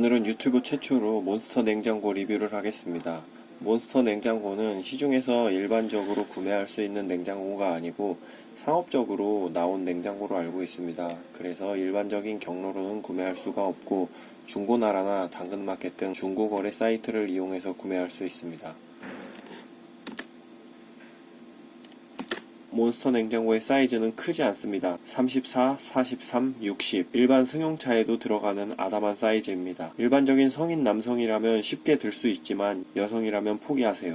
오늘은 유튜브 최초로 몬스터 냉장고 리뷰를 하겠습니다. 몬스터 냉장고는 시중에서 일반적으로 구매할 수 있는 냉장고가 아니고 상업적으로 나온 냉장고로 알고 있습니다. 그래서 일반적인 경로로는 구매할 수가 없고 중고나라나 당근마켓 등 중고거래 사이트를 이용해서 구매할 수 있습니다. 몬스터 냉장고의 사이즈는 크지 않습니다. 34, 43, 60 일반 승용차에도 들어가는 아담한 사이즈입니다. 일반적인 성인 남성이라면 쉽게 들 수 있지만 여성이라면 포기하세요.